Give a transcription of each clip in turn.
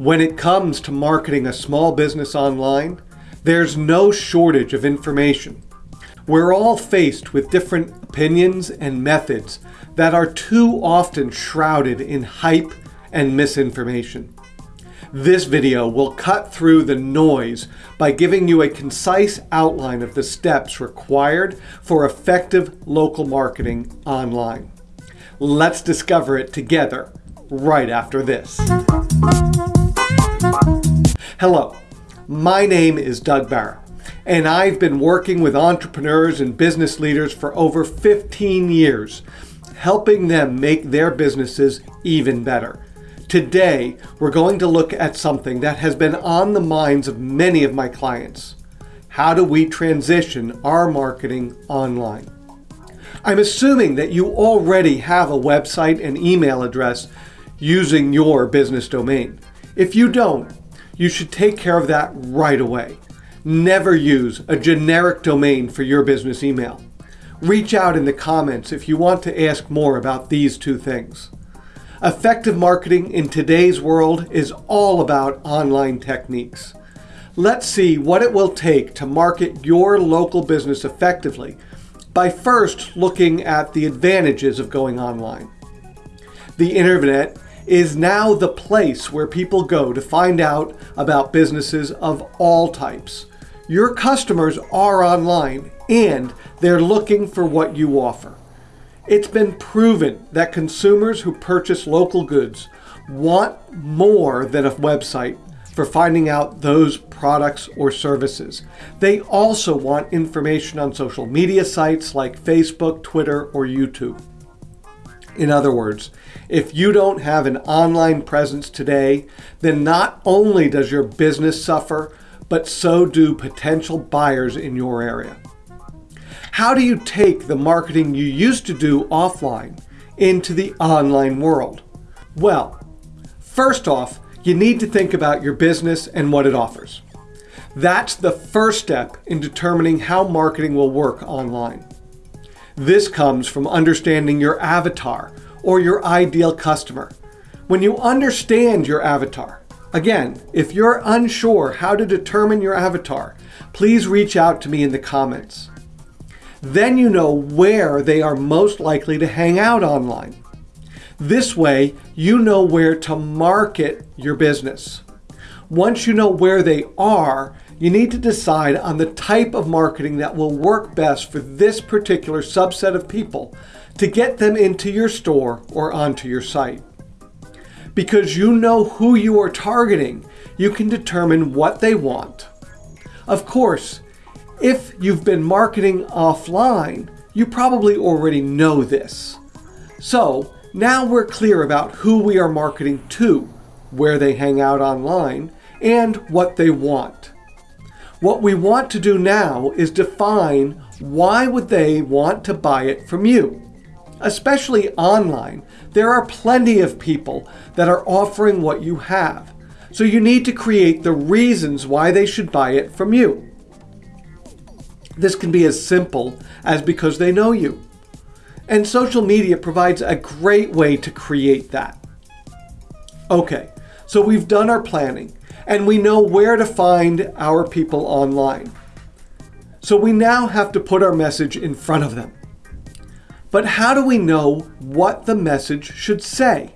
When it comes to marketing a small business online, there's no shortage of information. We're all faced with different opinions and methods that are too often shrouded in hype and misinformation. This video will cut through the noise by giving you a concise outline of the steps required for effective local marketing online. Let's discover it together right after this. Hello, my name is Doug Barra, and I've been working with entrepreneurs and business leaders for over 15 years, helping them make their businesses even better. Today, we're going to look at something that has been on the minds of many of my clients. How do we transition our marketing online? I'm assuming that you already have a website and email address using your business domain. If you don't, you should take care of that right away. Never use a generic domain for your business email. Reach out in the comments if you want to ask more about these two things. Effective marketing in today's world is all about online techniques. Let's see what it will take to market your local business effectively by first looking at the advantages of going online. The internet is now the place where people go to find out about businesses of all types. Your customers are online and they're looking for what you offer. It's been proven that consumers who purchase local goods want more than a website for finding out those products or services. They also want information on social media sites like Facebook, Twitter, or YouTube. In other words, if you don't have an online presence today, then not only does your business suffer, but so do potential buyers in your area. How do you take the marketing you used to do offline into the online world? Well, first off, you need to think about your business and what it offers. That's the first step in determining how marketing will work online. This comes from understanding your avatar or your ideal customer. When you understand your avatar, again, if you're unsure how to determine your avatar, please reach out to me in the comments. Then you know where they are most likely to hang out online. This way, you know where to market your business. Once you know where they are, you need to decide on the type of marketing that will work best for this particular subset of people to get them into your store or onto your site. Because you know who you are targeting, you can determine what they want. Of course, if you've been marketing offline, you probably already know this. So now we're clear about who we are marketing to, where they hang out online, and what they want. What we want to do now is define why would they want to buy it from you. Especially online, there are plenty of people that are offering what you have. So you need to create the reasons why they should buy it from you. This can be as simple as because they know you. And social media provides a great way to create that. Okay, so we've done our planning and we know where to find our people online. So we now have to put our message in front of them. But how do we know what the message should say?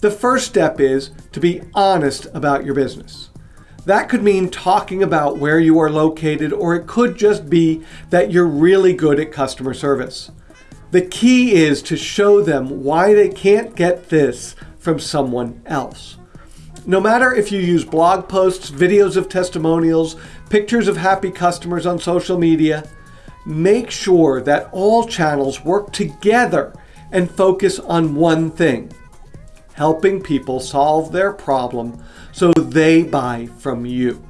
The first step is to be honest about your business. That could mean talking about where you are located, or it could just be that you're really good at customer service. The key is to show them why they can't get this from someone else. No matter if you use blog posts, videos of testimonials, pictures of happy customers on social media, make sure that all channels work together and focus on one thing, helping people solve their problem so they buy from you.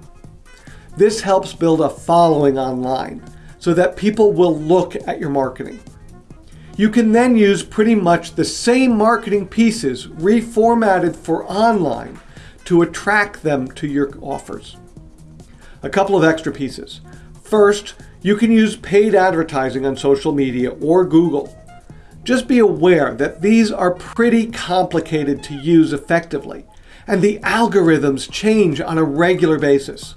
This helps build a following online so that people will look at your marketing. You can then use pretty much the same marketing pieces reformatted for online to attract them to your offers. A couple of extra pieces. First, you can use paid advertising on social media or Google. Just be aware that these are pretty complicated to use effectively, and the algorithms change on a regular basis.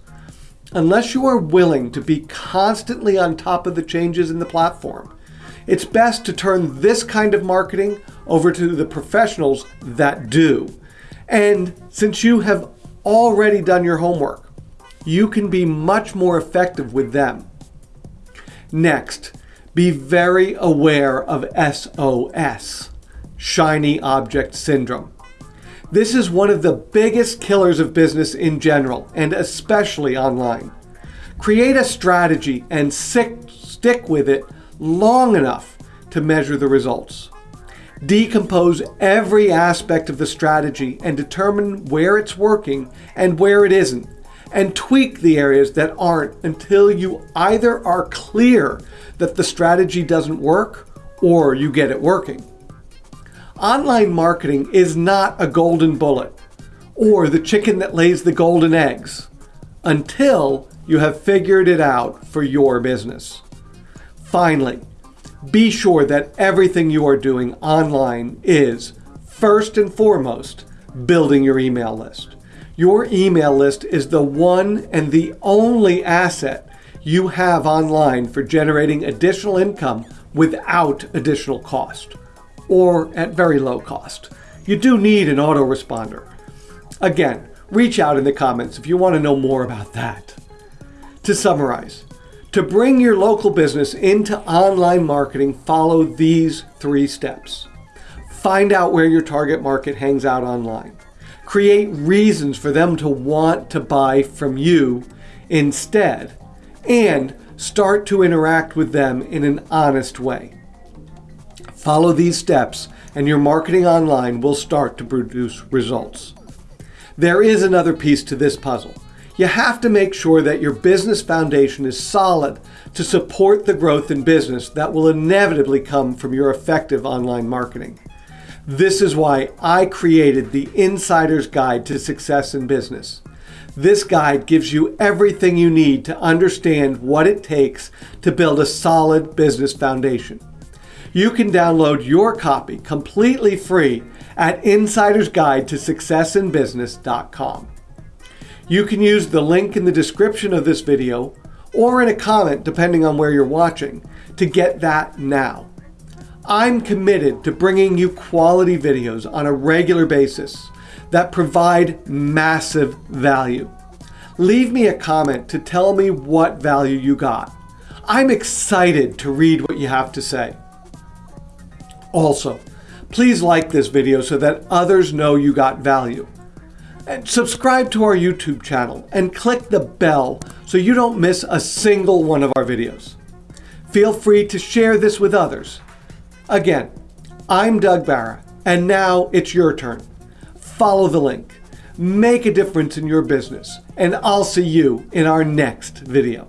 Unless you are willing to be constantly on top of the changes in the platform, it's best to turn this kind of marketing over to the professionals that do. And since you have already done your homework, you can be much more effective with them. Next, be very aware of SOS, Shiny Object Syndrome. This is one of the biggest killers of business in general, and especially online. Create a strategy and stick with it long enough to measure the results. Decompose every aspect of the strategy and determine where it's working and where it isn't, and tweak the areas that aren't until you either are clear that the strategy doesn't work or you get it working. Online marketing is not a golden bullet or the chicken that lays the golden eggs until you have figured it out for your business. Finally, be sure that everything you are doing online is, first and foremost, building your email list. Your email list is the one and the only asset you have online for generating additional income without additional cost or at very low cost. You do need an autoresponder. Again, reach out in the comments if you want to know more about that. To summarize, to bring your local business into online marketing, follow these three steps. Find out where your target market hangs out online. Create reasons for them to want to buy from you instead. And start to interact with them in an honest way. Follow these steps and your marketing online will start to produce results. There is another piece to this puzzle. You have to make sure that your business foundation is solid to support the growth in business that will inevitably come from your effective online marketing. This is why I created the Insider's Guide to Success in Business. This guide gives you everything you need to understand what it takes to build a solid business foundation. You can download your copy completely free at insidersguidetosuccessinbusiness.com. You can use the link in the description of this video or in a comment depending on where you're watching to get that now. I'm committed to bringing you quality videos on a regular basis that provide massive value. Leave me a comment to tell me what value you got. I'm excited to read what you have to say. Also, please like this video so that others know you got value. And subscribe to our YouTube channel and click the bell so you don't miss a single one of our videos. Feel free to share this with others. Again, I'm Doug Barra, and now it's your turn. Follow the link, make a difference in your business, and I'll see you in our next video.